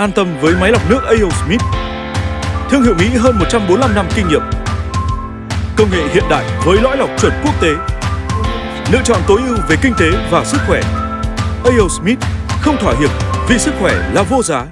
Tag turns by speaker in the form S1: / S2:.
S1: An tâm với máy lọc nước A.O. Smith. Thương hiệu Mỹ hơn 145 năm kinh nghiệm. Công nghệ hiện đại với lõi lọc chuẩn quốc tế. Lựa chọn tối ưu về kinh tế và sức khỏe. A.O. Smith không thỏa hiệp vì sức khỏe là vô giá.